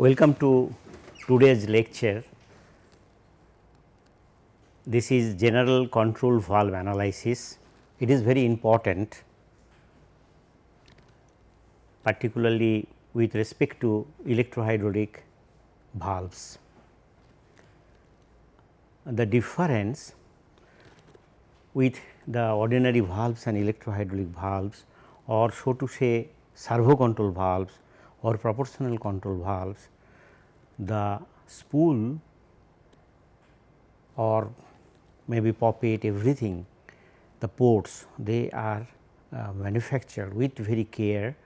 Welcome to today's lecture. This is general control valve analysis. It is very important particularly with respect to electrohydraulic valves. The difference with the ordinary valves and electrohydraulic valves or so to say servo control valves or proportional control valves, the spool or maybe poppet everything the ports they are uh, manufactured with very care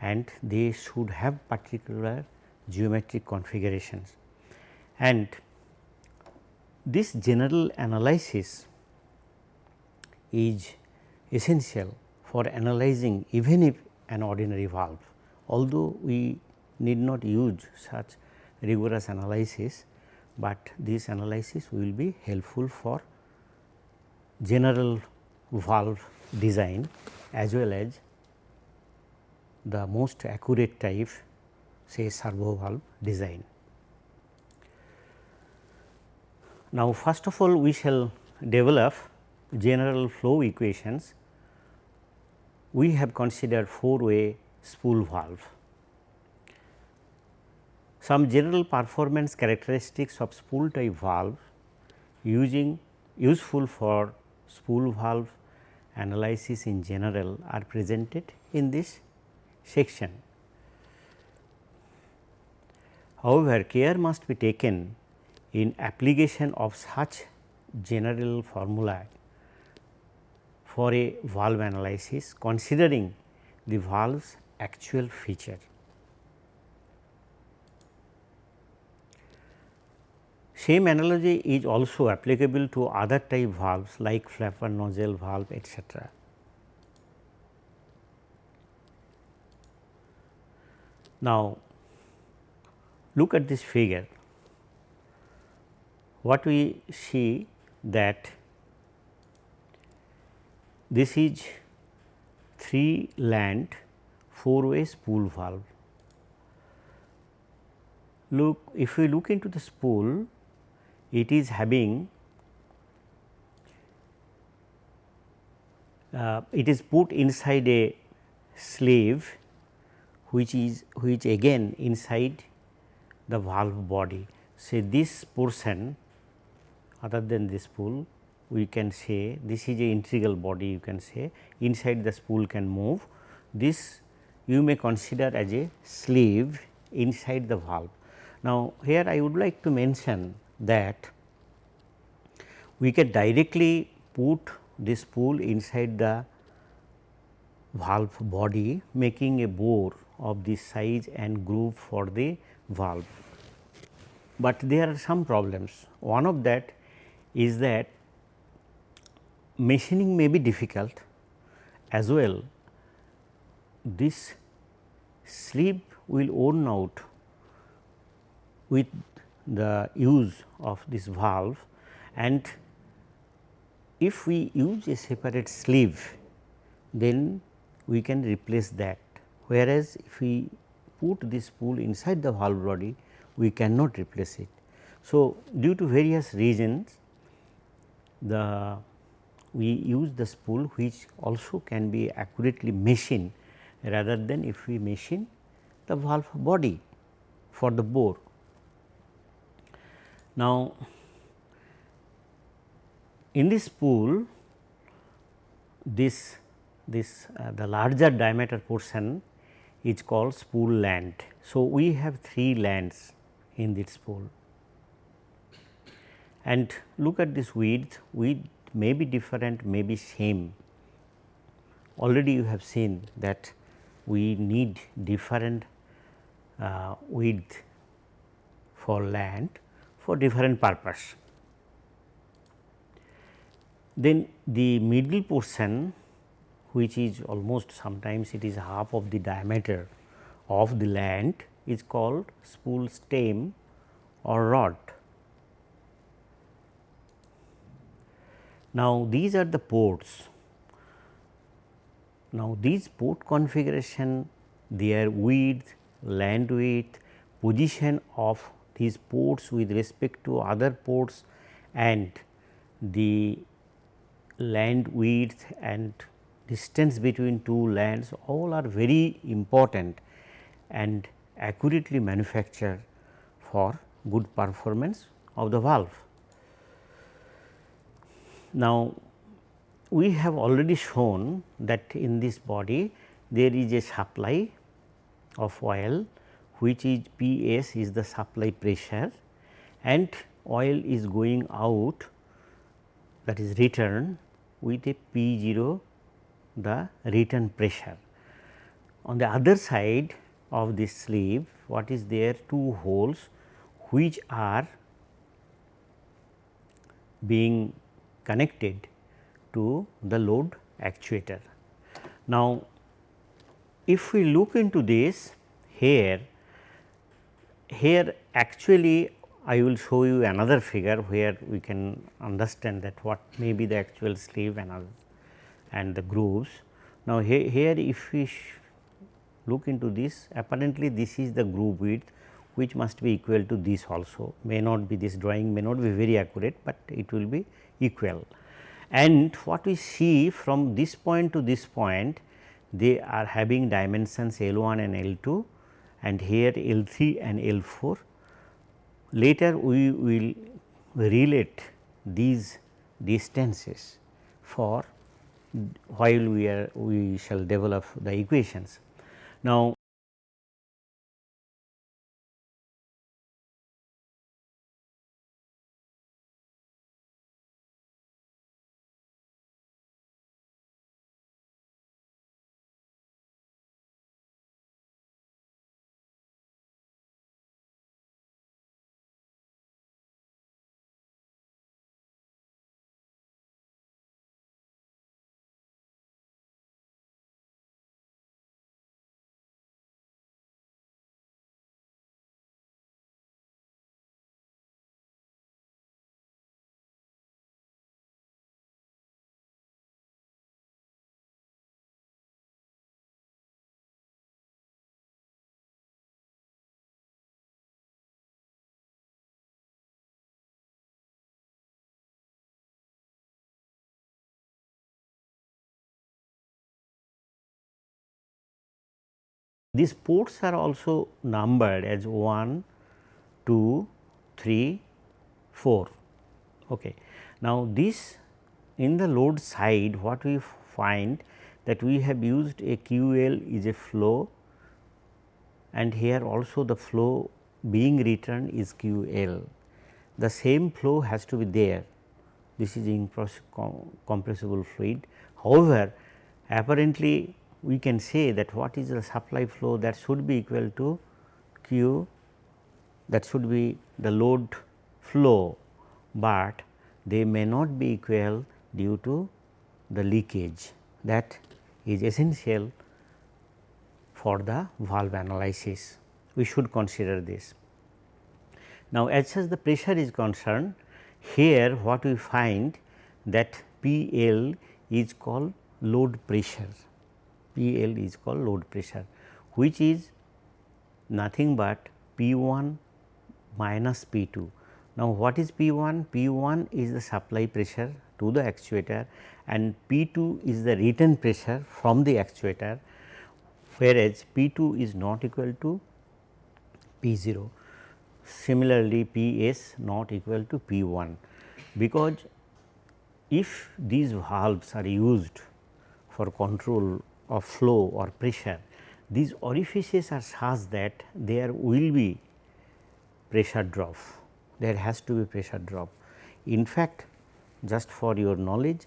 and they should have particular geometric configurations. And this general analysis is essential for analyzing even if an ordinary valve. Although we need not use such rigorous analysis, but this analysis will be helpful for general valve design as well as the most accurate type say servo valve design. Now, first of all we shall develop general flow equations. We have considered four way spool valve. Some general performance characteristics of spool type valve using useful for spool valve analysis in general are presented in this section. However, care must be taken in application of such general formula for a valve analysis considering the valve's actual feature. Same analogy is also applicable to other type valves like flapper nozzle valve etc. Now, look at this figure what we see that this is 3 land 4 way spool valve. Look if we look into the spool it is having uh, it is put inside a sleeve which is which again inside the valve body. Say this portion other than this spool we can say this is a integral body you can say inside the spool can move. This you may consider as a sleeve inside the valve. Now, here I would like to mention that we can directly put this spool inside the valve body making a bore of this size and groove for the valve. But there are some problems one of that is that machining may be difficult as well this sleeve will worn out with the use of this valve and if we use a separate sleeve then we can replace that whereas if we put this spool inside the valve body we cannot replace it. So, due to various reasons the we use the spool which also can be accurately machined rather than if we machine the valve body for the bore. Now, in this spool this this uh, the larger diameter portion is called spool land. So, we have 3 lands in this spool and look at this width, width may be different may be same. Already you have seen that we need different uh, width for land for different purpose. Then the middle portion which is almost sometimes it is half of the diameter of the land is called spool stem or rod. Now, these are the ports. Now, these port configuration their width, land width, position of these ports with respect to other ports and the land width and distance between two lands all are very important and accurately manufactured for good performance of the valve. Now, we have already shown that in this body there is a supply of oil which is P s is the supply pressure and oil is going out that is return with a P 0 the return pressure. On the other side of this sleeve what is there two holes which are being connected to the load actuator. Now, if we look into this here, here actually I will show you another figure where we can understand that what may be the actual sleeve and, and the grooves. Now, he, here if we look into this apparently this is the groove width which must be equal to this also may not be this drawing may not be very accurate, but it will be equal. And what we see from this point to this point they are having dimensions L 1 and L 2 and here L 3 and L 4. Later we will relate these distances for while we are we shall develop the equations. Now, These ports are also numbered as 1, 2, 3, 4. Okay. Now, this in the load side what we find that we have used a QL is a flow and here also the flow being returned is QL. The same flow has to be there this is incompressible fluid. However, apparently we can say that what is the supply flow that should be equal to Q that should be the load flow, but they may not be equal due to the leakage that is essential for the valve analysis. We should consider this. Now, as such the pressure is concerned, here what we find that P L is called load pressure P L is called load pressure which is nothing but P 1 minus P 2. Now, what is P 1? P 1 is the supply pressure to the actuator and P 2 is the return pressure from the actuator whereas P 2 is not equal to P 0. Similarly, P s not equal to P 1 because if these valves are used for control of flow or pressure, these orifices are such that there will be pressure drop, there has to be pressure drop. In fact, just for your knowledge,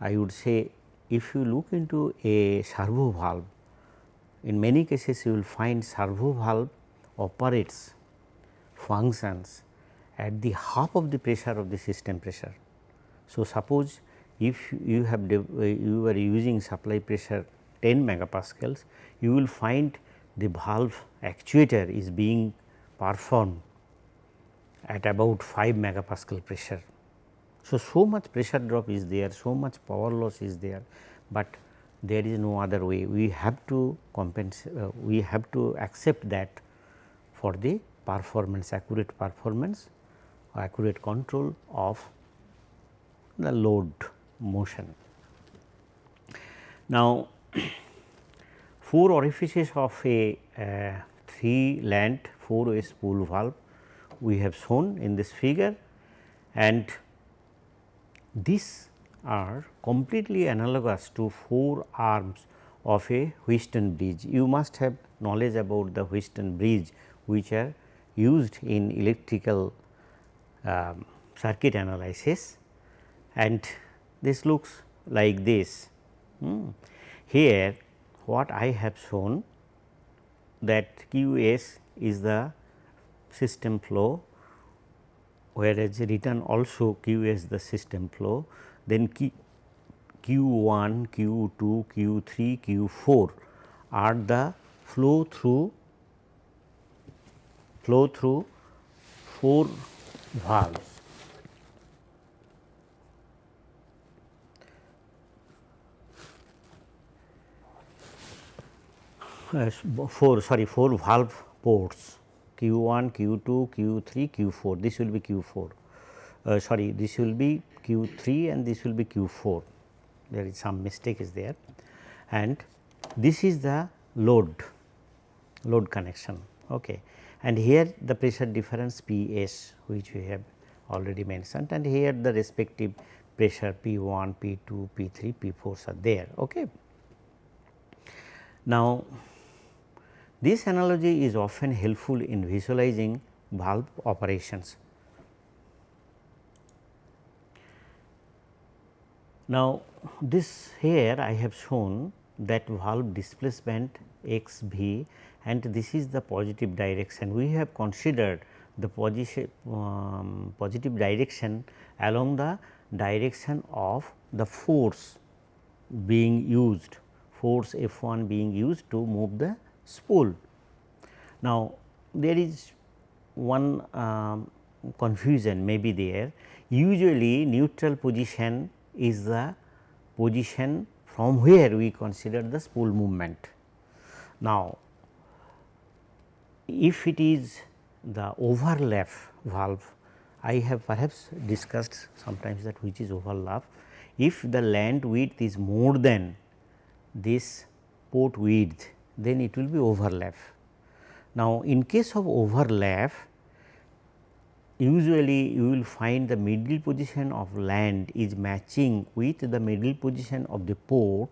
I would say if you look into a servo valve, in many cases you will find servo valve operates functions at the half of the pressure of the system pressure. So, suppose if you have you are using supply pressure 10 megapascals, you will find the valve actuator is being performed at about 5 megapascal pressure. So, so much pressure drop is there, so much power loss is there, but there is no other way. We have to compensate, uh, we have to accept that for the performance accurate performance or accurate control of the load motion. Now, four orifices of a uh, 3 land 4 way spool valve we have shown in this figure and these are completely analogous to 4 arms of a Wheatstone bridge. You must have knowledge about the Wheatstone bridge which are used in electrical um, circuit analysis and this looks like this. Hmm. Here what I have shown that QS is the system flow whereas written also QS the system flow then Q, Q1, Q2, Q3, Q4 are the flow through flow through 4 valves. 4 sorry 4 valve ports Q 1, Q 2, Q 3, Q 4 this will be Q 4 uh, sorry this will be Q 3 and this will be Q 4 there is some mistake is there. And this is the load load connection. Okay. And here the pressure difference P s which we have already mentioned. And here the respective pressure P 1, P 2, P 3, P 4s are there. Okay. Now, this analogy is often helpful in visualizing valve operations. Now, this here I have shown that valve displacement x v and this is the positive direction. We have considered the um, positive direction along the direction of the force being used, force F 1 being used to move the spool. Now, there is one um, confusion may be there usually neutral position is the position from where we consider the spool movement. Now, if it is the overlap valve I have perhaps discussed sometimes that which is overlap. If the land width is more than this port width then it will be overlap. Now, in case of overlap usually you will find the middle position of land is matching with the middle position of the port.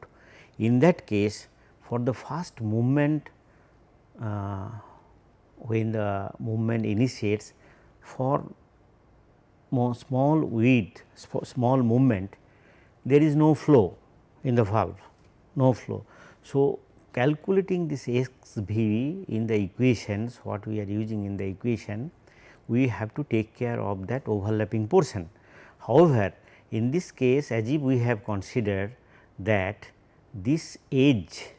In that case for the first movement uh, when the movement initiates for small width small movement there is no flow in the valve no flow. So, calculating this x v in the equations what we are using in the equation we have to take care of that overlapping portion. However, in this case as if we have considered that this edge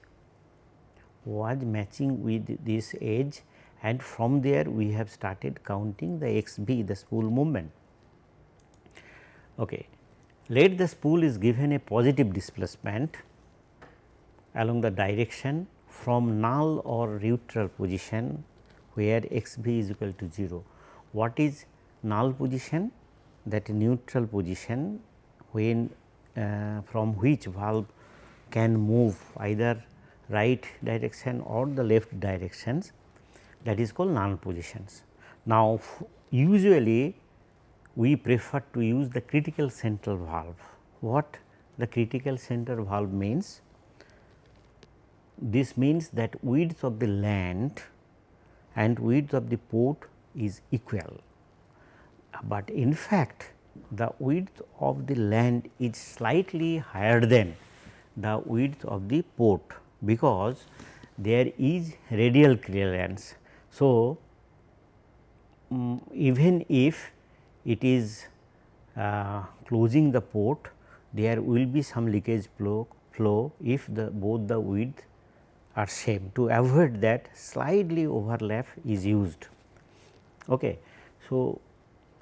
was matching with this edge and from there we have started counting the x b the spool movement. Okay. Let the spool is given a positive displacement along the direction from null or neutral position where x b is equal to 0. What is null position? That neutral position when uh, from which valve can move either right direction or the left directions that is called null positions. Now, usually we prefer to use the critical central valve. What the critical center valve means? This means that width of the land and width of the port is equal, but in fact the width of the land is slightly higher than the width of the port because there is radial clearance. So, um, even if it is uh, closing the port there will be some leakage flow, flow if the both the width are same to avoid that slightly overlap is used. Okay. So,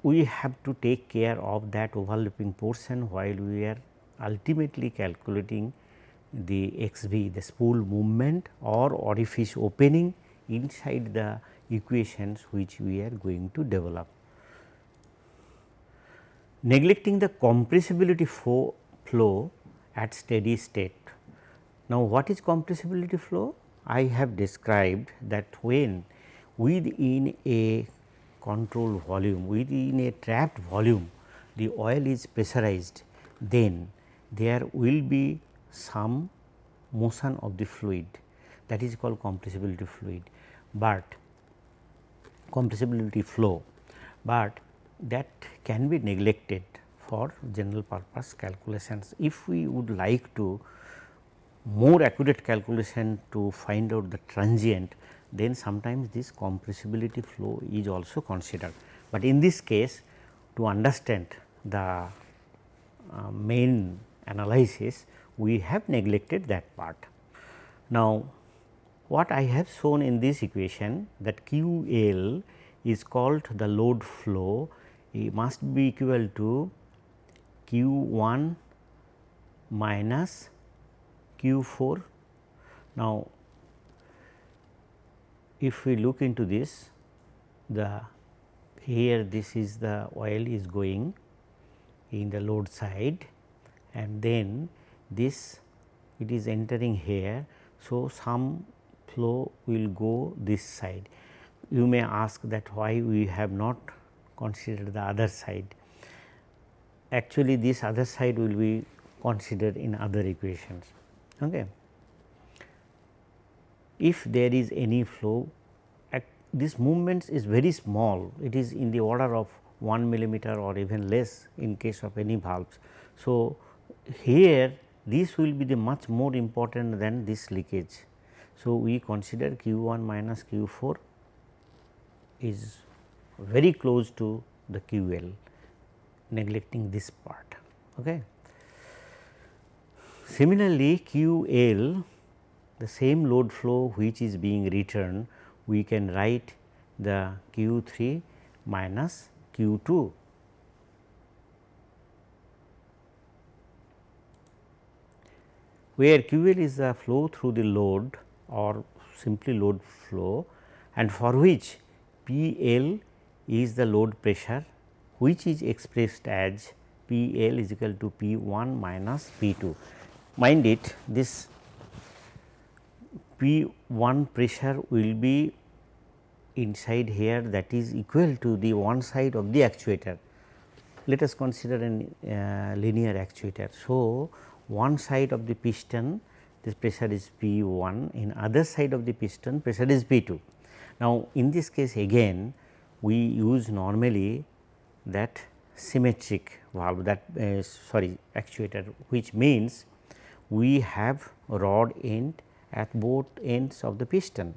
we have to take care of that overlapping portion while we are ultimately calculating the x v the spool movement or orifice opening inside the equations which we are going to develop. Neglecting the compressibility flow at steady state. Now, what is compressibility flow? I have described that when within a control volume, within a trapped volume, the oil is pressurized, then there will be some motion of the fluid that is called compressibility fluid, but compressibility flow, but that can be neglected for general purpose calculations. If we would like to more accurate calculation to find out the transient, then sometimes this compressibility flow is also considered. But in this case to understand the uh, main analysis, we have neglected that part. Now, what I have shown in this equation that Q L is called the load flow it must be equal to Q 1 minus Q 4. Now, if we look into this the here this is the oil is going in the load side and then this it is entering here. So, some flow will go this side. You may ask that why we have not considered the other side. Actually, this other side will be considered in other equations. Okay. If there is any flow, this movement is very small, it is in the order of 1 millimeter or even less in case of any valves. So, here this will be the much more important than this leakage. So, we consider q 1 minus q 4 is very close to the q l neglecting this part. Okay. Similarly, q l the same load flow which is being returned we can write the q 3 minus q 2 where QL is the flow through the load or simply load flow and for which PL is the load pressure which is expressed as PL is equal to P 1 minus P 2. Mind it this P 1 pressure will be inside here that is equal to the one side of the actuator. Let us consider a uh, linear actuator. So, one side of the piston this pressure is P 1 in other side of the piston pressure is P 2. Now, in this case again we use normally that symmetric valve that uh, sorry actuator which means we have rod end at both ends of the piston.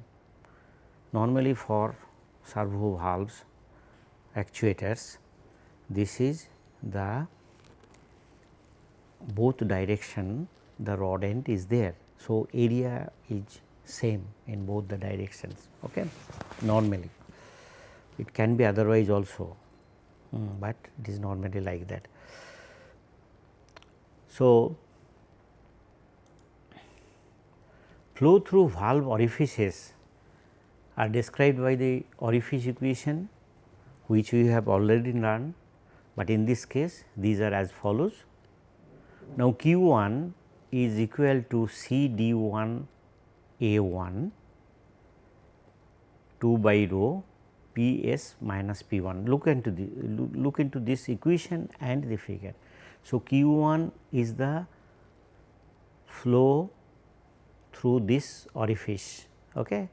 Normally for servo valves actuators this is the both direction the rod end is there. So, area is same in both the directions okay, normally. It can be otherwise also, um, but it is normally like that. So, flow through valve orifices are described by the orifice equation which we have already learned, but in this case these are as follows now, Q 1 is equal to C d 1 A 1 2 by rho P s minus P 1. Look into the look into this equation and the figure. So, Q 1 is the flow through this orifice okay.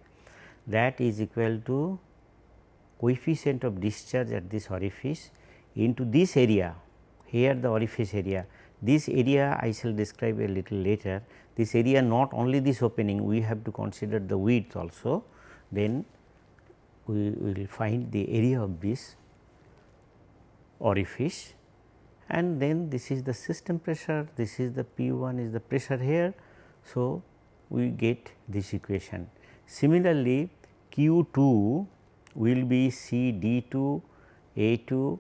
that is equal to coefficient of discharge at this orifice into this area here the orifice area this area I shall describe a little later. This area not only this opening we have to consider the width also then we will find the area of this orifice and then this is the system pressure this is the P 1 is the pressure here. So, we get this equation. Similarly, Q 2 will be C D 2 A 2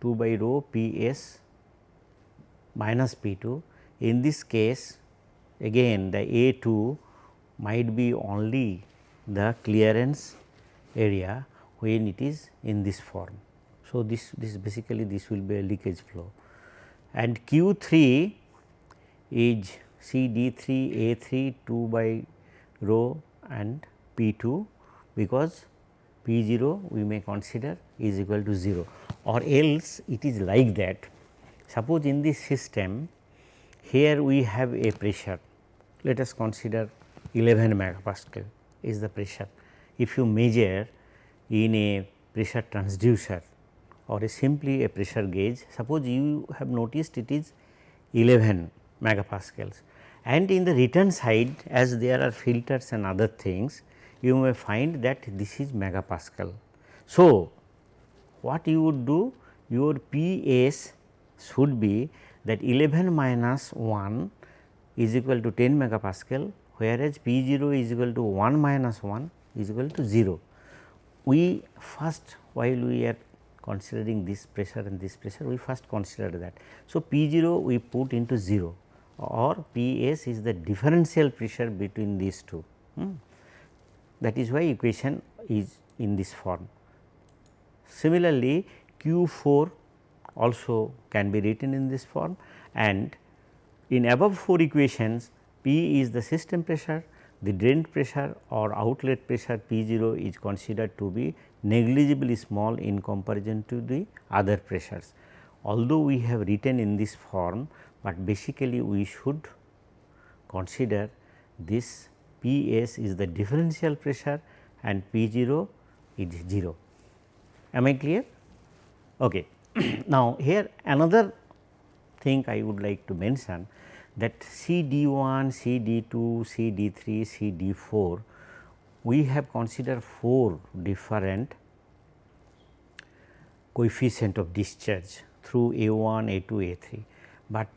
2 by rho P s minus P 2. In this case again the A 2 might be only the clearance area when it is in this form. So, this, this basically this will be a leakage flow and Q 3 is C D 3 A 3 2 by rho and P 2 because P 0 we may consider is equal to 0 or else it is like that. Suppose in this system here we have a pressure let us consider 11 megapascal is the pressure. If you measure in a pressure transducer or a simply a pressure gauge suppose you have noticed it is 11 megapascals and in the return side as there are filters and other things you may find that this is megapascal. So, what you would do your P s should be that 11 minus 1 is equal to 10 megapascal whereas P 0 is equal to 1 minus 1 is equal to 0. We first while we are considering this pressure and this pressure we first consider that. So, P 0 we put into 0 or P s is the differential pressure between these two. Hmm. That is why equation is in this form. Similarly, Q 4 also can be written in this form and in above 4 equations P is the system pressure, the drain pressure or outlet pressure P 0 is considered to be negligibly small in comparison to the other pressures. Although we have written in this form, but basically we should consider this P s is the differential pressure and P 0 is 0. Am I clear? Okay. now, here another thing I would like to mention that C D 1, C D 2, C D 3, C D 4 we have considered 4 different coefficient of discharge through A 1, A 2, A 3, but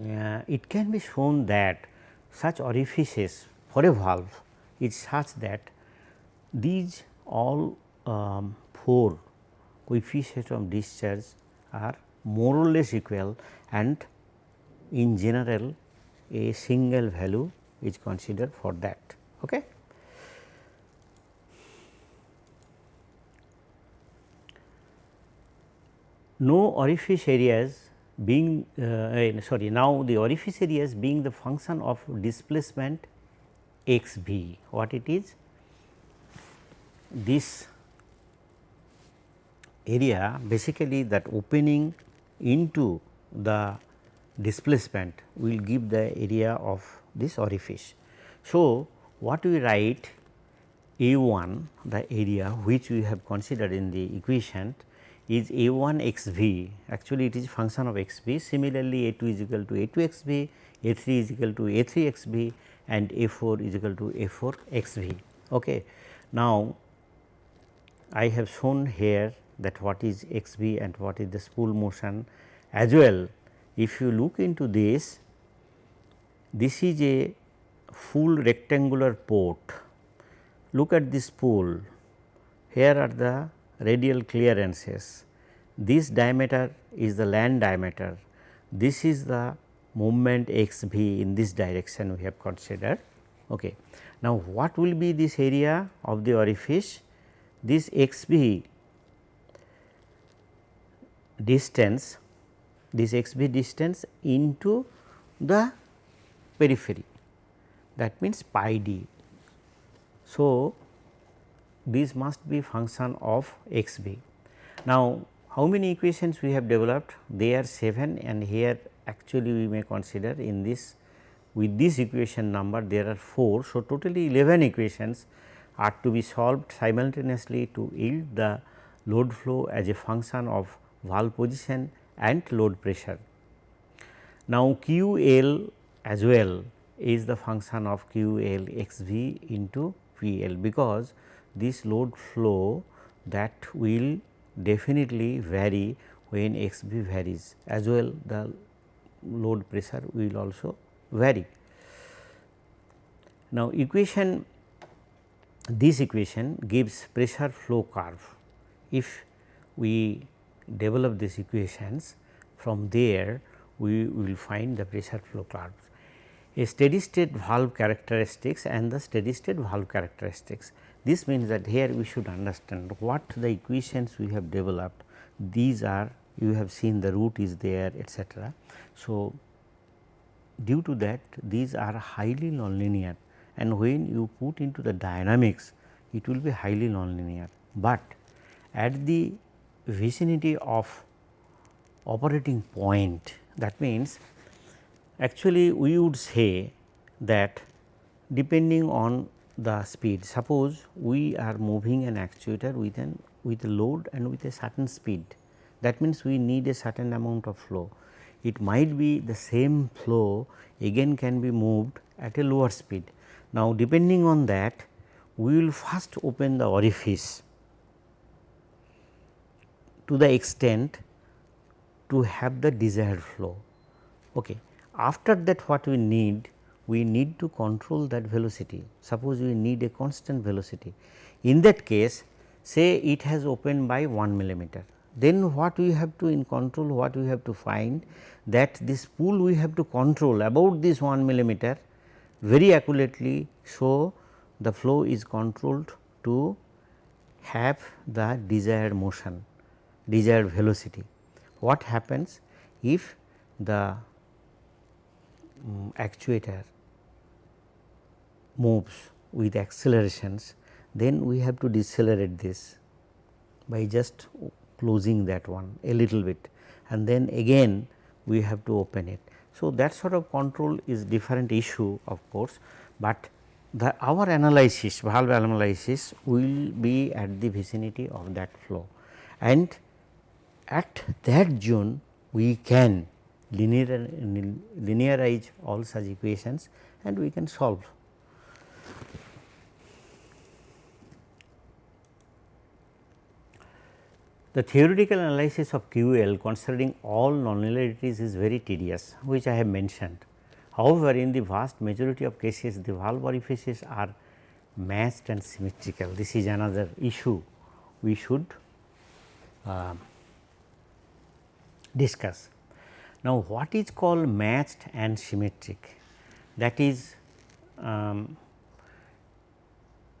uh, it can be shown that such orifices for a valve is such that these all um, 4 coefficients of discharge are more or less equal and in general a single value is considered for that. Okay. No orifice areas being uh, sorry now the orifice areas being the function of displacement x b what it is this area basically that opening into the displacement will give the area of this orifice. So, what we write A 1 the area which we have considered in the equation is A 1 x v actually it is function of x v similarly A 2 is equal to A 2 x v, A 3 is equal to A 3 x v and A 4 is equal to A 4 x v. Okay. Now, I have shown here that what is x v and what is the spool motion as well if you look into this, this is a full rectangular port. Look at this spool, here are the radial clearances. This diameter is the land diameter, this is the movement x v in this direction we have considered. Okay. Now, what will be this area of the orifice? This x v distance this x b distance into the periphery that means pi d. So, this must be function of x b. Now, how many equations we have developed? They are 7 and here actually we may consider in this with this equation number there are 4. So, totally 11 equations are to be solved simultaneously to yield the load flow as a function of valve position and load pressure. Now, Q L as well is the function of Q L x v into P L because this load flow that will definitely vary when xb varies as well the load pressure will also vary. Now, equation this equation gives pressure flow curve. If we develop these equations from there we will find the pressure flow curves. a steady state valve characteristics and the steady state valve characteristics. This means that here we should understand what the equations we have developed. These are you have seen the root is there etcetera. So, due to that these are highly nonlinear. And when you put into the dynamics it will be highly nonlinear, but at the vicinity of operating point that means actually we would say that depending on the speed suppose we are moving an actuator with an with a load and with a certain speed that means we need a certain amount of flow it might be the same flow again can be moved at a lower speed. Now, depending on that we will first open the orifice to the extent to have the desired flow. Okay. After that what we need? We need to control that velocity. Suppose we need a constant velocity. In that case say it has opened by 1 millimeter then what we have to in control what we have to find that this spool we have to control about this 1 millimeter very accurately so the flow is controlled to have the desired motion desired velocity. What happens if the um, actuator moves with accelerations then we have to decelerate this by just closing that one a little bit and then again we have to open it. So, that sort of control is different issue of course, but the our analysis valve analysis will be at the vicinity of that flow and at that zone we can linear, linearize all such equations and we can solve. The theoretical analysis of QL considering all nonlinearities is very tedious which I have mentioned. However, in the vast majority of cases the valve orifices are matched and symmetrical. This is another issue we should uh, discuss. Now, what is called matched and symmetric? That is um,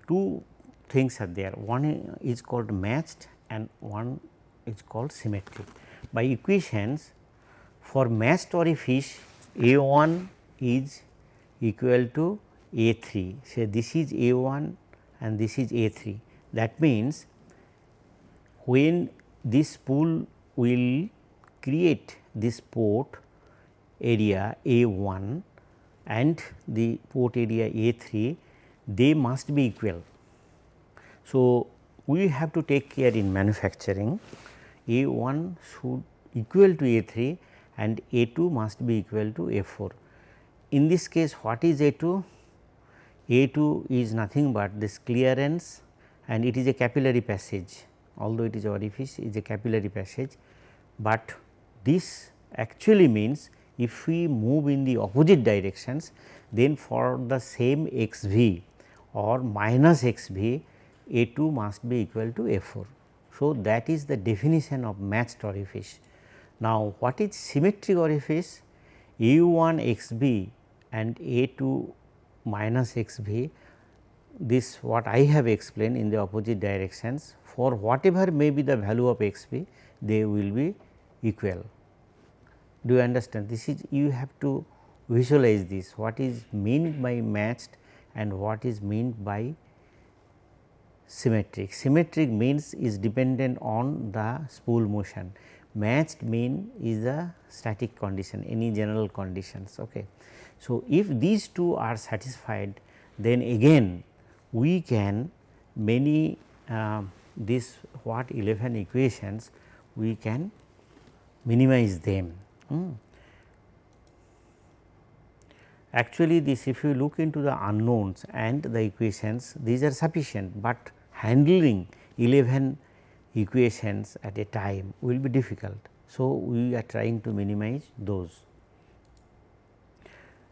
two things are there. One is called matched and one is called symmetric. By equations for matched orifice A 1 is equal to A 3. Say this is A 1 and this is A 3. That means, when this spool will create this port area A 1 and the port area A 3 they must be equal. So, we have to take care in manufacturing A 1 should equal to A 3 and A 2 must be equal to A 4. In this case what is A 2? A 2 is nothing but this clearance and it is a capillary passage although it is orifice is a capillary passage, but this actually means if we move in the opposite directions then for the same x v or minus x b A 2 must be equal to A 4. So, that is the definition of matched orifice. Now, what is symmetric orifice? A 1 x b and A 2 minus x b this what I have explained in the opposite directions for whatever may be the value of x b they will be equal. Do you understand this is you have to visualize this what is meant by matched and what is meant by symmetric. Symmetric means is dependent on the spool motion matched mean is a static condition any general conditions. Okay. So, if these two are satisfied then again we can many uh, this what 11 equations we can minimize them. Hmm. Actually this if you look into the unknowns and the equations these are sufficient, but handling 11 equations at a time will be difficult. So, we are trying to minimize those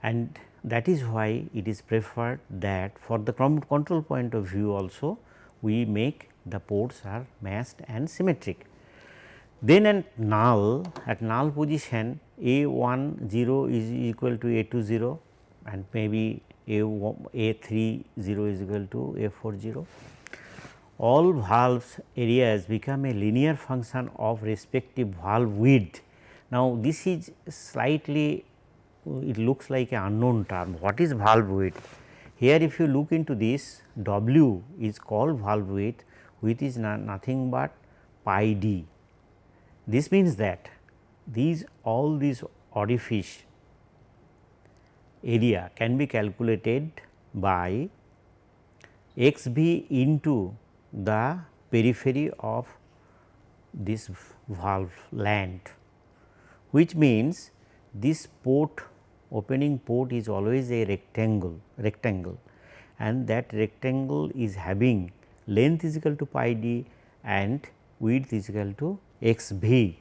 and that is why it is preferred that for the control point of view also we make the ports are matched and symmetric. Then at null at null position A 1 0 is equal to A 2 0 and maybe A, A 3 0 is equal to A 4 0. All valves areas become a linear function of respective valve width. Now, this is slightly it looks like an unknown term what is valve width. Here if you look into this W is called valve width which is nothing but pi d. This means that these all these orifice area can be calculated by x b into the periphery of this valve land which means this port opening port is always a rectangle rectangle and that rectangle is having length is equal to pi d and width is equal to x v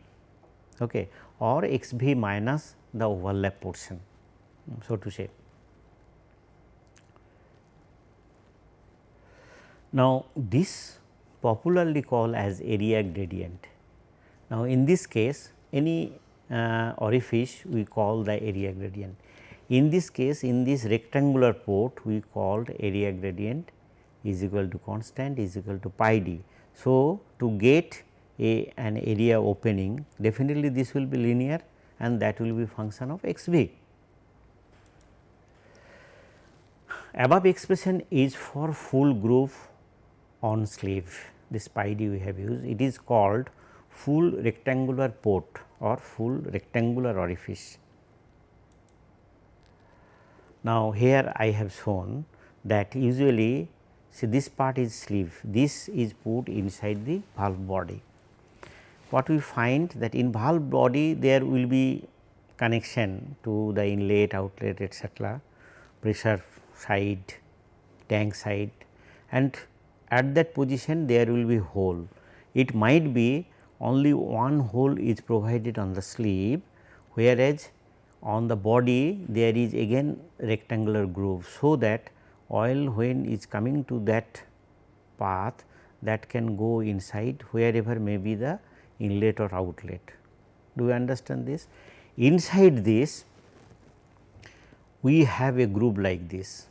okay, or x v minus the overlap portion so to say. Now, this popularly called as area gradient. Now, in this case any uh, orifice we call the area gradient. In this case in this rectangular port we called area gradient is equal to constant is equal to pi d. So, to get a an area opening definitely this will be linear and that will be function of x v. Above expression is for full groove on sleeve this pi d we have used it is called full rectangular port or full rectangular orifice. Now, here I have shown that usually see this part is sleeve this is put inside the valve body. What we find that in valve body there will be connection to the inlet outlet etcetera pressure side tank side and at that position there will be hole. It might be only one hole is provided on the sleeve whereas on the body there is again rectangular groove. So, that oil when is coming to that path that can go inside wherever may be the inlet or outlet. Do you understand this? Inside this we have a groove like this.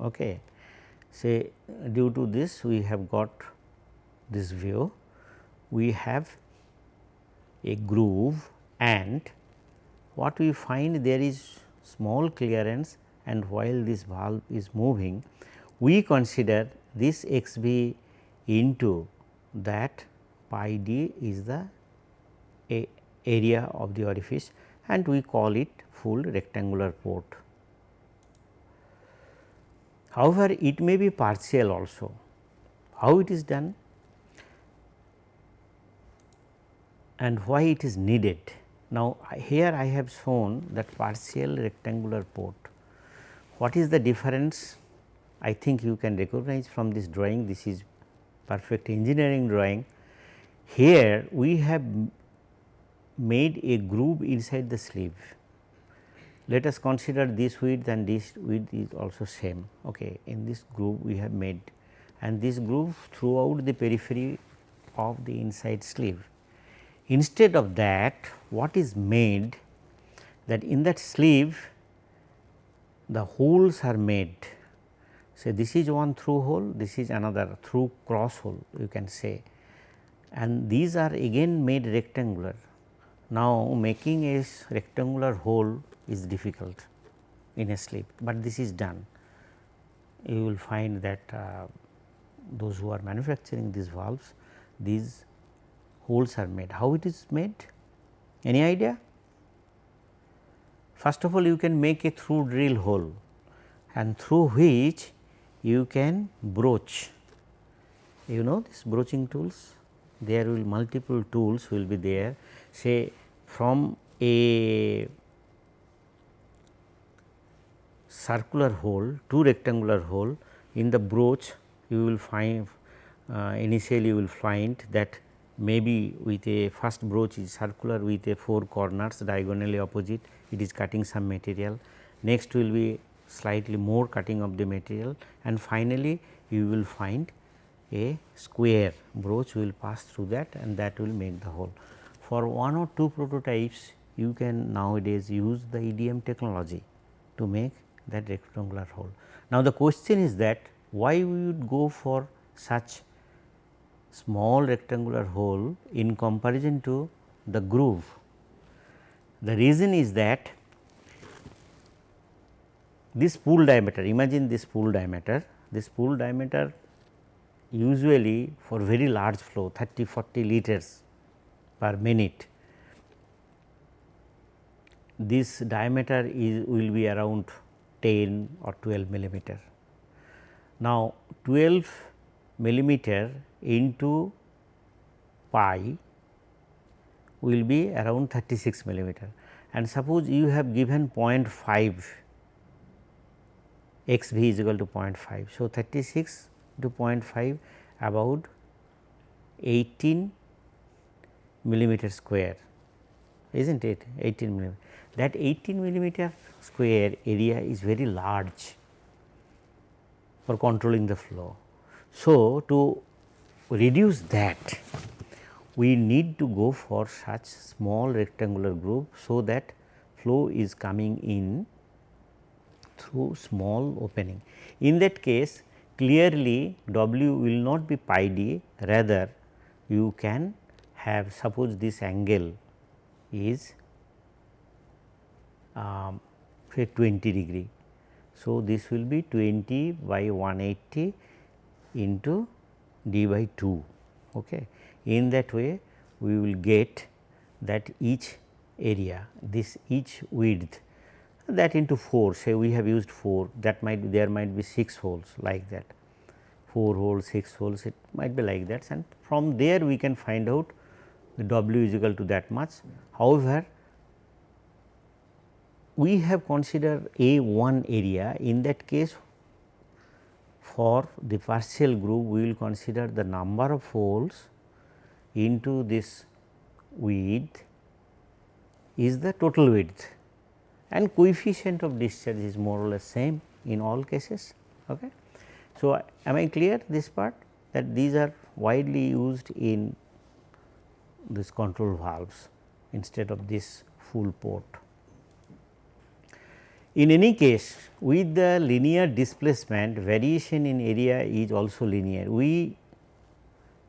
Okay. Say due to this we have got this view we have a groove and what we find there is small clearance and while this valve is moving we consider this x b into that pi d is the area of the orifice and we call it full rectangular port. However, it may be partial also. How it is done? and why it is needed. Now, here I have shown that partial rectangular port. What is the difference? I think you can recognize from this drawing this is perfect engineering drawing. Here we have made a groove inside the sleeve. Let us consider this width and this width is also same. Okay. In this groove we have made and this groove throughout the periphery of the inside sleeve. Instead of that what is made that in that sleeve the holes are made. Say this is one through hole, this is another through cross hole you can say and these are again made rectangular. Now, making a rectangular hole is difficult in a slip, but this is done. You will find that uh, those who are manufacturing these valves, these holes are made. How it is made? Any idea? First of all you can make a through drill hole and through which you can broach. You know this broaching tools? There will multiple tools will be there say from a circular hole to rectangular hole in the broach you will find uh, initially you will find that maybe with a first broach is circular with a four corners diagonally opposite it is cutting some material. Next will be slightly more cutting of the material and finally, you will find a square broach will pass through that and that will make the hole. For one or two prototypes you can nowadays use the EDM technology to make that rectangular hole. Now, the question is that why we would go for such small rectangular hole in comparison to the groove. The reason is that this spool diameter, imagine this spool diameter, this spool diameter usually for very large flow 30 40 liters per minute this diameter is will be around 10 or 12 millimeter. Now, 12 millimeter into pi will be around 36 millimeter and suppose you have given 0.5 x v is equal to 0.5. So, 36 to 0.5 about 18 millimeter square is not it 18 millimeter. That 18 millimeter square area is very large for controlling the flow. So, to reduce that we need to go for such small rectangular groove. So, that flow is coming in through small opening. In that case clearly W will not be pi d rather you can have suppose this angle is um, say 20 degree. So, this will be 20 by 180 into d by 2. Okay. In that way we will get that each area this each width that into 4 say we have used 4 that might there might be 6 holes like that 4 holes 6 holes it might be like that and from there we can find out the W is equal to that much. However, we have considered A 1 area in that case for the partial groove we will consider the number of holes into this width is the total width and coefficient of discharge is more or less same in all cases. Okay. So, am I clear this part that these are widely used in this control valves instead of this full port. In any case with the linear displacement variation in area is also linear. We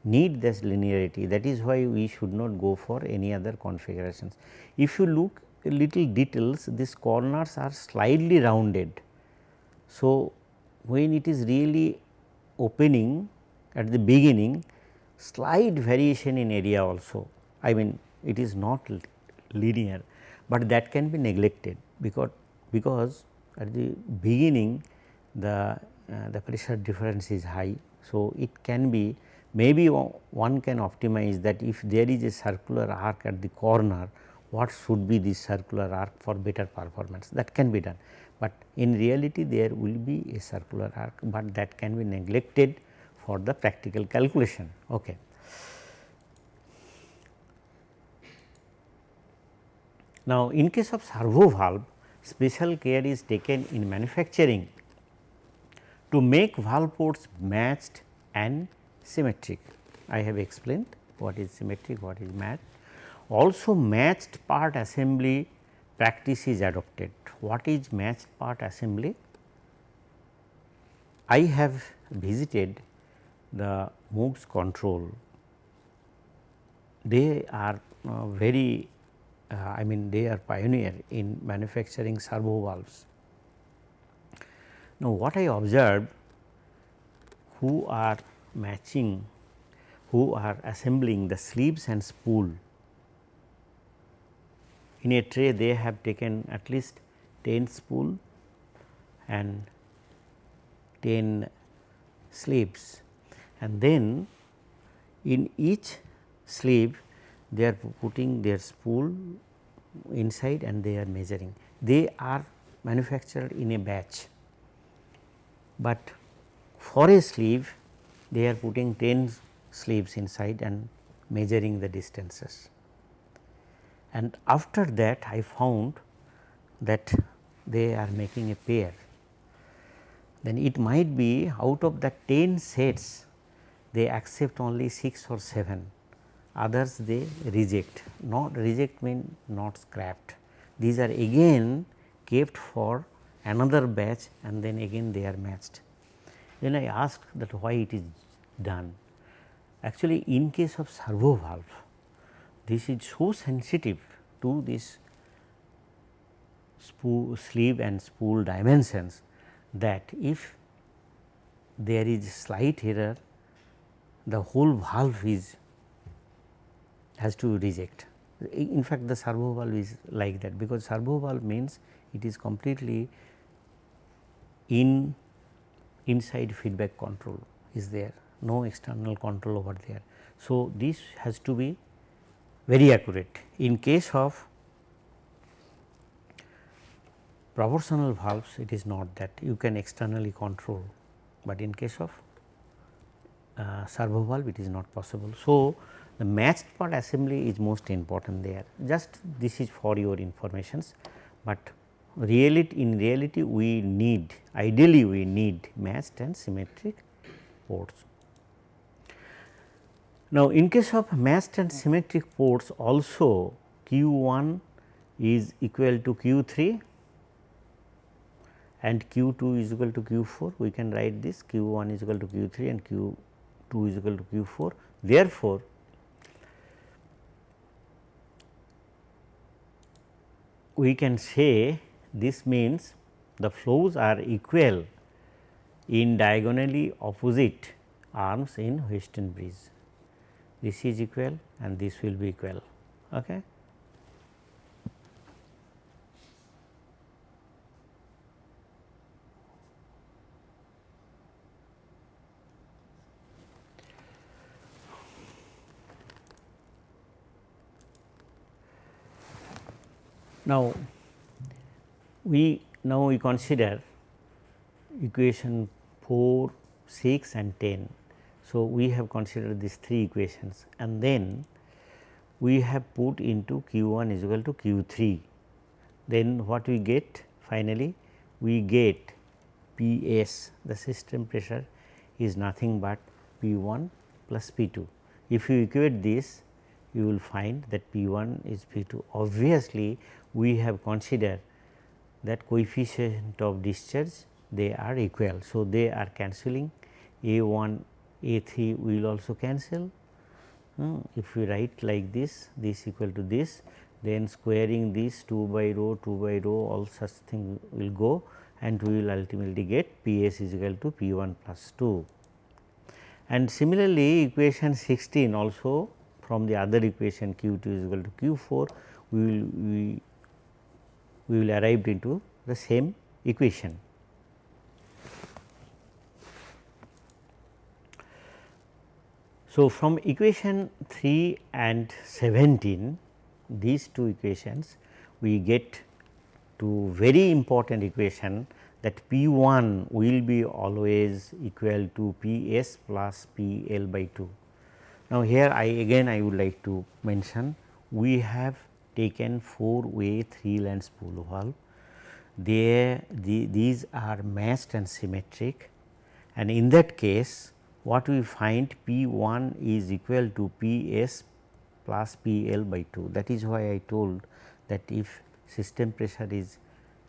need this linearity that is why we should not go for any other configurations. If you look little details these corners are slightly rounded. So, when it is really opening at the beginning slight variation in area also I mean it is not linear, but that can be neglected because because at the beginning the uh, the pressure difference is high. So, it can be maybe one can optimize that if there is a circular arc at the corner what should be this circular arc for better performance that can be done. But in reality there will be a circular arc, but that can be neglected for the practical calculation. Okay. Now, in case of servo valve special care is taken in manufacturing to make valve ports matched and symmetric. I have explained what is symmetric, what is matched. Also matched part assembly practice is adopted. What is matched part assembly? I have visited the MOOG's control. They are uh, very uh, I mean they are pioneer in manufacturing servo valves. Now, what I observed who are matching, who are assembling the sleeves and spool in a tray they have taken at least 10 spool and 10 sleeves and then in each sleeve they are putting their spool inside and they are measuring. They are manufactured in a batch, but for a sleeve they are putting 10 sleeves inside and measuring the distances. And after that I found that they are making a pair. Then it might be out of the 10 sets they accept only 6 or 7 others they reject not reject mean not scrapped. These are again kept for another batch and then again they are matched. Then I asked that why it is done. Actually in case of servo valve this is so sensitive to this spool, sleeve and spool dimensions that if there is slight error the whole valve is has to reject. In fact, the servo valve is like that because servo valve means it is completely in inside feedback control is there no external control over there. So, this has to be very accurate in case of proportional valves it is not that you can externally control, but in case of uh, servo valve it is not possible. So, the matched part assembly is most important there just this is for your informations, but reality in reality we need ideally we need matched and symmetric ports. Now, in case of matched and symmetric ports also Q 1 is equal to Q 3 and Q 2 is equal to Q 4 we can write this Q 1 is equal to Q 3 and Q 2 is equal to Q 4. Therefore, we can say this means the flows are equal in diagonally opposite arms in Wheatstone bridge. This is equal and this will be equal. Okay. Now, we now we consider equation 4, 6 and 10. So, we have considered these three equations and then we have put into q 1 is equal to q 3. Then what we get finally we get P s the system pressure is nothing but P 1 plus P 2. If you equate this you will find that P 1 is P 2. Obviously, we have considered that coefficient of discharge they are equal. So, they are cancelling A 1 A 3 will also cancel. Uh, if we write like this this equal to this then squaring this 2 by rho 2 by rho all such thing will go and we will ultimately get P s is equal to P 1 plus 2. And similarly, equation 16 also from the other equation q 2 is equal to q 4 we will we we will arrive into the same equation. So, from equation 3 and 17 these two equations we get to very important equation that P 1 will be always equal to P s plus P L by 2. Now, here I again I would like to mention we have taken 4 way 3 land spool valve. They, the, these are matched and symmetric and in that case what we find P 1 is equal to P s plus P L by 2. That is why I told that if system pressure is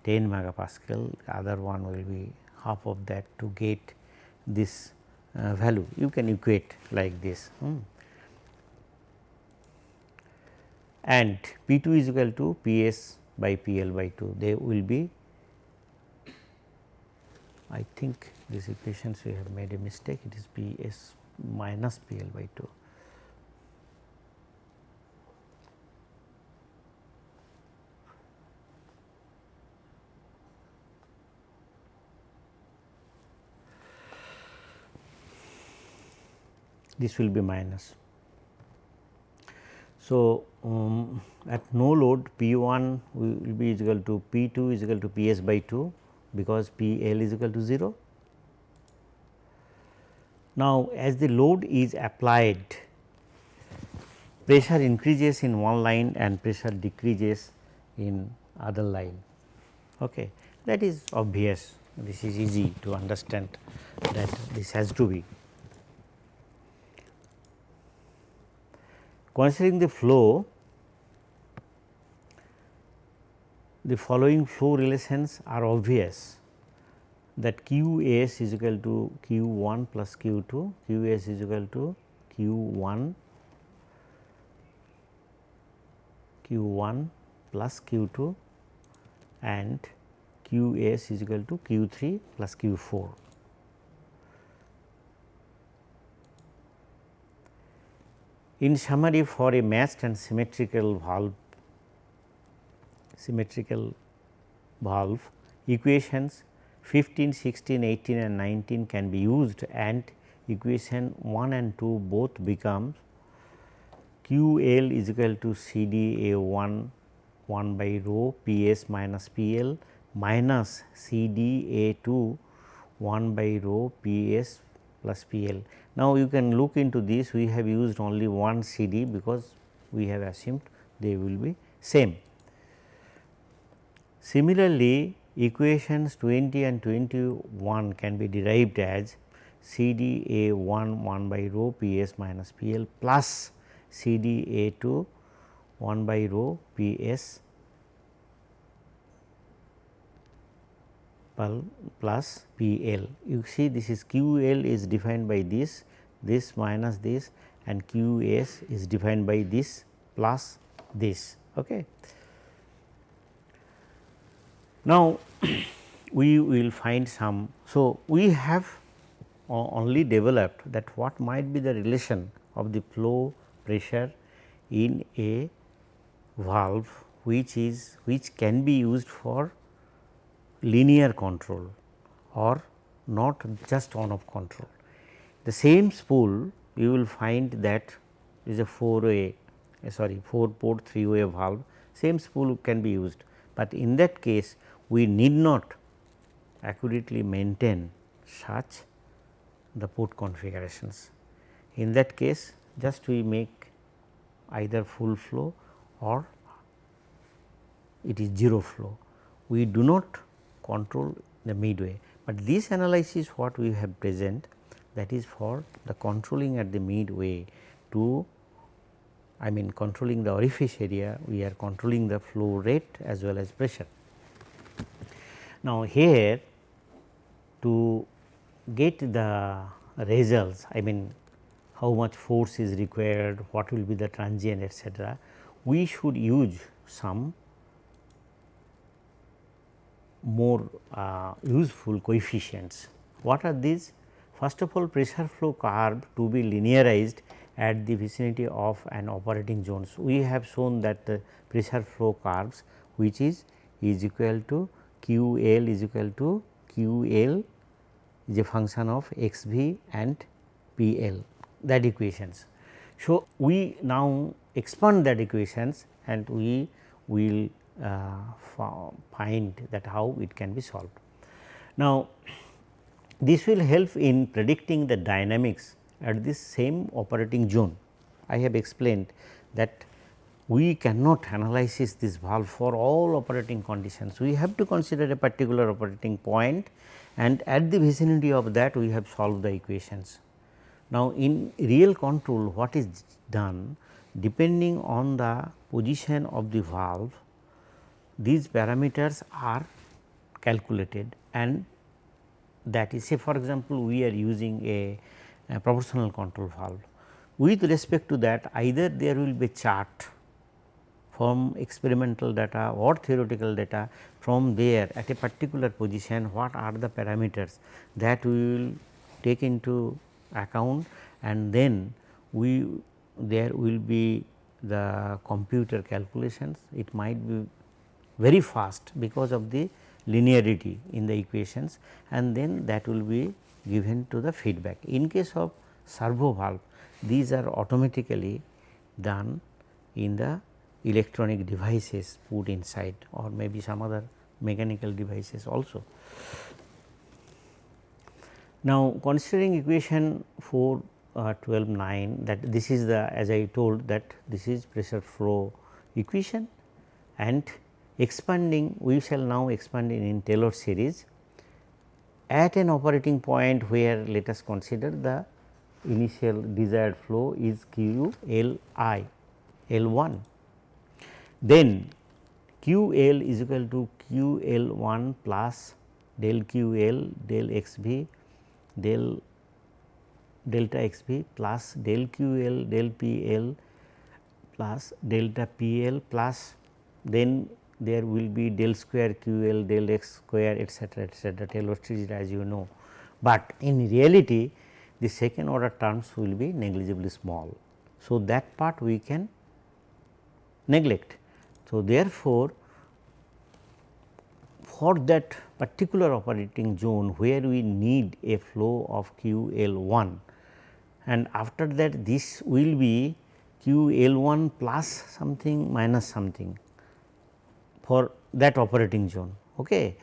10 megapascal, other one will be half of that to get this uh, value. You can equate like this. Hmm. And P 2 is equal to P s by P L by 2 they will be I think these equations we have made a mistake it is P s minus P L by 2. This will be minus. So, um, at no load P 1 will be equal to P 2 is equal to P s by 2 because P L is equal to 0. Now, as the load is applied pressure increases in one line and pressure decreases in other line. Okay. That is obvious this is easy to understand that this has to be. Considering the flow the following flow relations are obvious that q s is equal to q 1 plus q 2, q s is equal to q 1 q 1 plus q 2 and q s is equal to q 3 plus q 4. In summary for a matched and symmetrical valve symmetrical valve equations 15, 16, 18 and 19 can be used and equation 1 and 2 both become Q L is equal to C D A 1 1 by rho P S minus P L minus C D A 2 1 by rho P S plus P L. Now, you can look into this we have used only one C D because we have assumed they will be same. Similarly, equations 20 and 21 can be derived as C D A 1 1 by rho P s minus P L plus C D A 2 1 by rho P plus P L. You see this is Q L is defined by this, this minus this and Q S is defined by this plus this. Okay. Now, we will find some. So, we have only developed that what might be the relation of the flow pressure in a valve which is which can be used for linear control or not just on off control. The same spool you will find that is a 4 way eh, sorry 4 port 3 way valve same spool can be used, but in that case we need not accurately maintain such the port configurations. In that case just we make either full flow or it is 0 flow. We do not control the midway, but this analysis what we have present that is for the controlling at the midway to I mean controlling the orifice area we are controlling the flow rate as well as pressure. Now, here to get the results I mean how much force is required, what will be the transient etcetera, we should use some more uh, useful coefficients. What are these? First of all pressure flow curve to be linearized at the vicinity of an operating zones. We have shown that the pressure flow curves which is is equal to q L is equal to q L is a function of x v and p L that equations. So, we now expand that equations and we will Uh, find that how it can be solved. Now, this will help in predicting the dynamics at this same operating zone. I have explained that we cannot analyze this valve for all operating conditions. We have to consider a particular operating point and at the vicinity of that we have solved the equations. Now, in real control what is done depending on the position of the valve these parameters are calculated and that is say for example, we are using a, a proportional control valve. With respect to that either there will be chart from experimental data or theoretical data from there at a particular position what are the parameters that we will take into account and then we there will be the computer calculations it might be very fast because of the linearity in the equations and then that will be given to the feedback. In case of servo valve these are automatically done in the electronic devices put inside or maybe some other mechanical devices also. Now, considering equation 4 uh, 12 9 that this is the as I told that this is pressure flow equation and expanding we shall now expand in, in Taylor series at an operating point where let us consider the initial desired flow is q l i l 1 then QL is equal to QL1 plus del QL del XV del delta XV plus del QL del PL plus delta PL plus then there will be del square QL del x square etcetera etcetera Taylor series as you know. But in reality the second order terms will be negligibly small. So, that part we can neglect. So, therefore, for that particular operating zone where we need a flow of Q L 1 and after that this will be Q L 1 plus something minus something for that operating zone. Okay.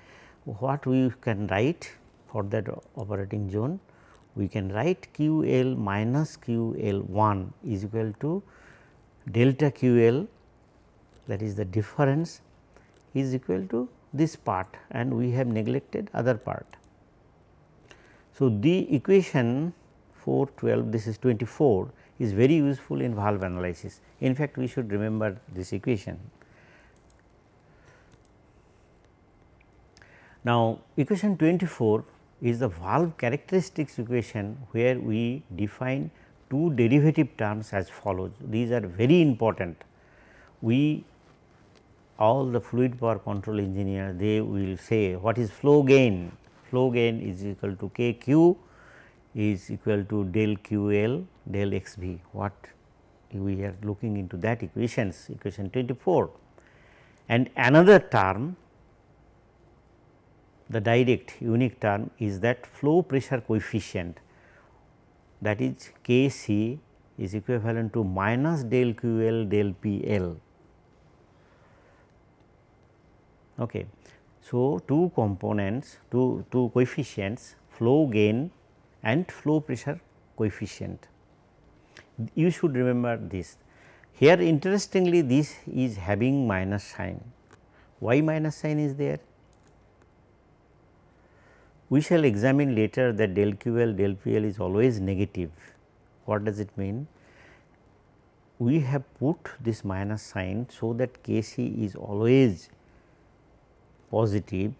What we can write for that operating zone? We can write Q L minus Q L 1 is equal to delta Q L that is the difference is equal to this part and we have neglected other part. So, the equation 412 this is 24 is very useful in valve analysis. In fact, we should remember this equation. Now, equation 24 is the valve characteristics equation where we define two derivative terms as follows. These are very important. We all the fluid power control engineer they will say what is flow gain? Flow gain is equal to K q is equal to del q l del x v what we are looking into that equations equation 24 and another term the direct unique term is that flow pressure coefficient that is K c is equivalent to minus del q l del P L. Okay. So, two components two, two coefficients flow gain and flow pressure coefficient. You should remember this. Here interestingly this is having minus sign. Why minus sign is there? We shall examine later that del QL del PL is always negative. What does it mean? We have put this minus sign so that Kc is always positive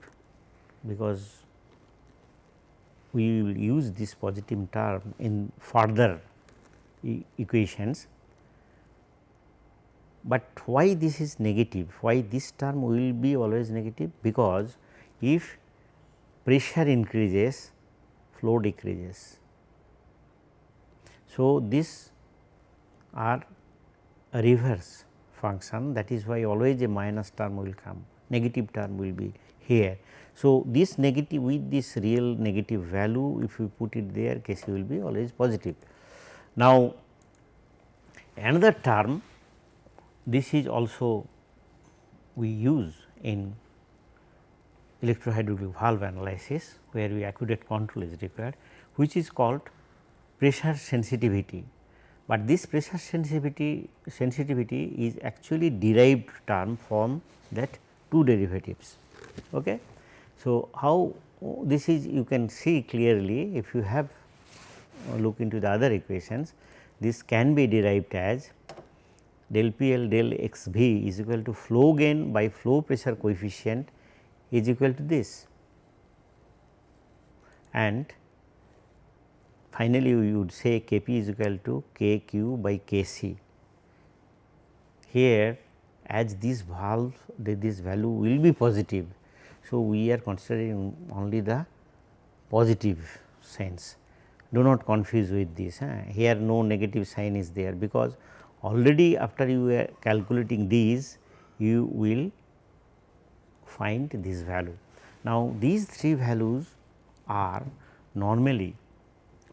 because we will use this positive term in further e equations. But why this is negative? Why this term will be always negative? Because if pressure increases flow decreases. So, this are a reverse function that is why always a minus term will come negative term will be here. So, this negative with this real negative value if you put it there Kc will be always positive. Now, another term this is also we use in electrohydraulic valve analysis where we accurate control is required which is called pressure sensitivity. But this pressure sensitivity sensitivity is actually derived term from that two derivatives. Okay. So, how this is you can see clearly if you have look into the other equations this can be derived as del P L del x v is equal to flow gain by flow pressure coefficient is equal to this and finally, we would say K p is equal to K q by K c. Here as this valve this value will be positive. So, we are considering only the positive sense do not confuse with this here no negative sign is there because already after you are calculating these you will find this value. Now, these three values are normally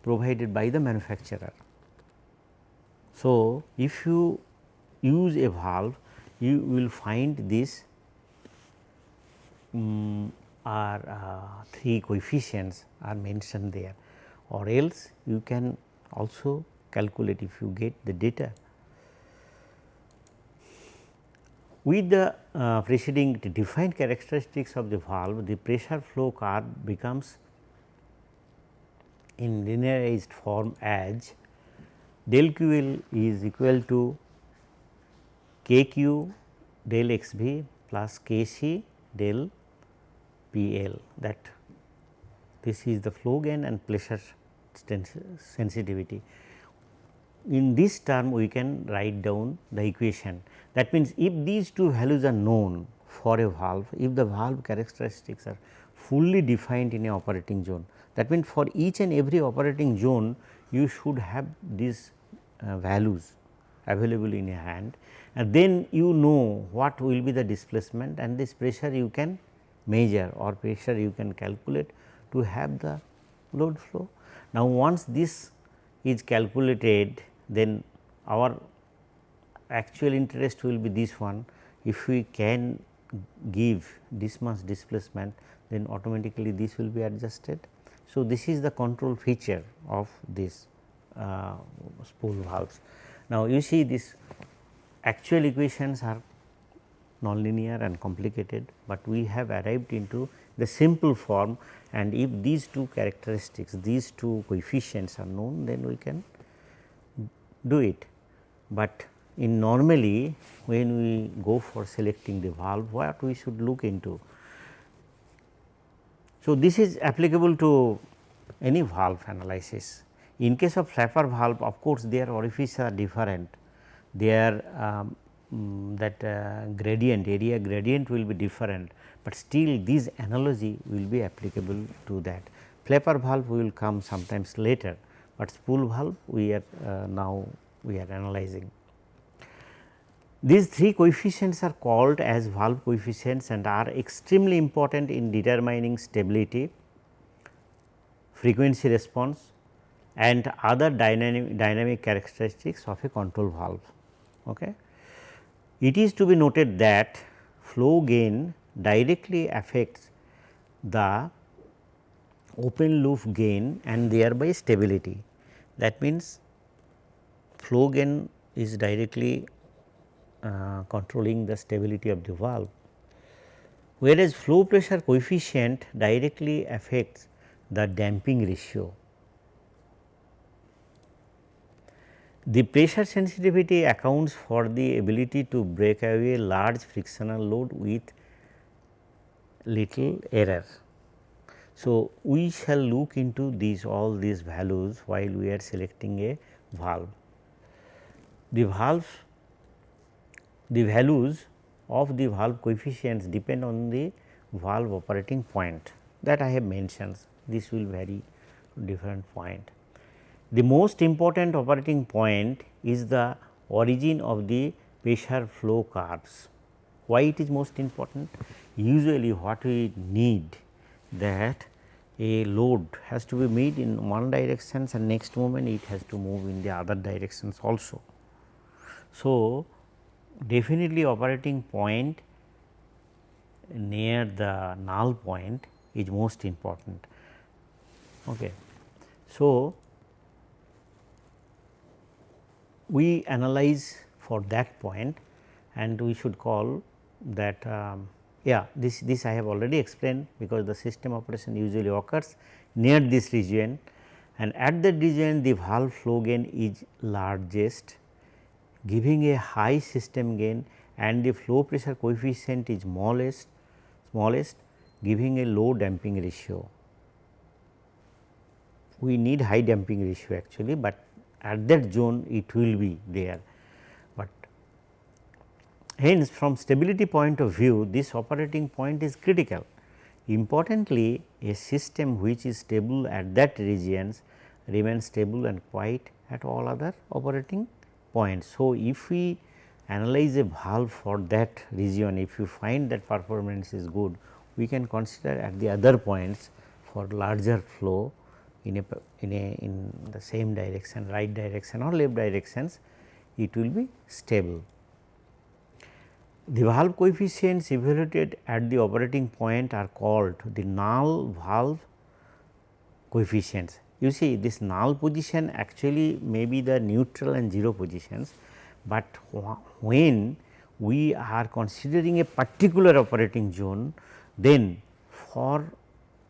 provided by the manufacturer. So, if you use a valve you will find this um, are uh, three coefficients are mentioned there or else you can also calculate if you get the data With the uh, preceding defined characteristics of the valve, the pressure flow curve becomes in linearized form as del QL is equal to K q del x v plus K c del P L that this is the flow gain and pressure sensitivity. In this term we can write down the equation that means if these two values are known for a valve, if the valve characteristics are fully defined in a operating zone that means for each and every operating zone you should have these uh, values available in your hand and then you know what will be the displacement and this pressure you can measure or pressure you can calculate to have the load flow. Now, once this is calculated then our actual interest will be this one if we can give this much displacement then automatically this will be adjusted. So, this is the control feature of this uh, spool valves. Now, you see this actual equations are nonlinear and complicated, but we have arrived into the simple form and if these two characteristics these two coefficients are known then we can do it. But in normally when we go for selecting the valve what we should look into. So, this is applicable to any valve analysis. In case of flapper valve of course, their orifices are different, their um, mm, that uh, gradient area gradient will be different, but still this analogy will be applicable to that. Flapper valve will come sometimes later, but spool valve we are uh, now we are analyzing. These three coefficients are called as valve coefficients and are extremely important in determining stability, frequency response and other dynamic, dynamic characteristics of a control valve. Okay. It is to be noted that flow gain directly affects the open loop gain and thereby stability. That means, flow gain is directly uh, controlling the stability of the valve, whereas flow pressure coefficient directly affects the damping ratio. The pressure sensitivity accounts for the ability to break away large frictional load with little error. So, we shall look into these all these values while we are selecting a valve. The valve the values of the valve coefficients depend on the valve operating point that I have mentioned this will vary different point. The most important operating point is the origin of the pressure flow curves. Why it is most important? Usually what we need that a load has to be made in one direction and next moment it has to move in the other directions also. So, definitely operating point near the null point is most important. Okay. So, we analyze for that point and we should call that um, yeah this this I have already explained because the system operation usually occurs near this region and at that region the valve flow gain is largest giving a high system gain and the flow pressure coefficient is smallest smallest giving a low damping ratio. We need high damping ratio actually, but at that zone it will be there. But hence from stability point of view this operating point is critical. Importantly a system which is stable at that regions remains stable and quiet at all other operating points. So, if we analyze a valve for that region if you find that performance is good we can consider at the other points for larger flow in a in a in the same direction right direction or left directions it will be stable. The valve coefficients evaluated at the operating point are called the null valve coefficients. You see this null position actually may be the neutral and 0 positions, but when we are considering a particular operating zone then for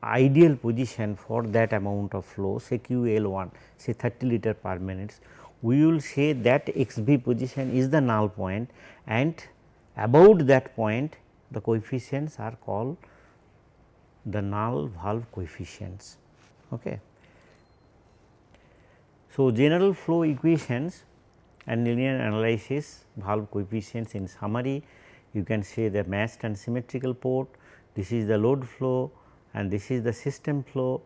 ideal position for that amount of flow say QL1 say 30 liter per minute we will say that XB position is the null point and about that point the coefficients are called the null valve coefficients. Okay. So, general flow equations and linear analysis valve coefficients in summary you can say the matched and symmetrical port, this is the load flow and this is the system flow.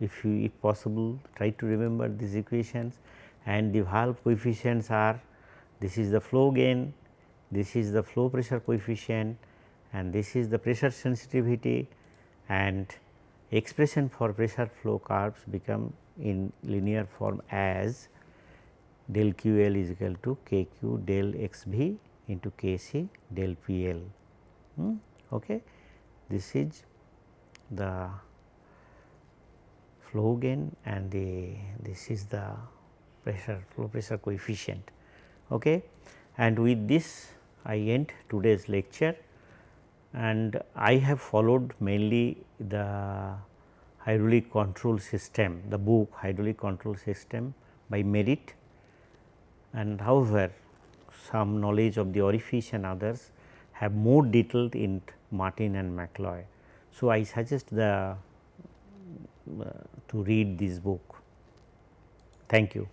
If you if possible try to remember these equations and the valve coefficients are this is the flow gain, this is the flow pressure coefficient and this is the pressure sensitivity and expression for pressure flow curves become in linear form as del QL is equal to KQ del XV into Kc del PL. Hmm? Okay. This is the flow gain and the this is the pressure flow pressure coefficient. Okay. And with this I end today's lecture and I have followed mainly the hydraulic control system, the book hydraulic control system by Merritt and however, some knowledge of the orifice and others have more detailed in Martin and McCloy. So, I suggest the uh, to read this book. Thank you.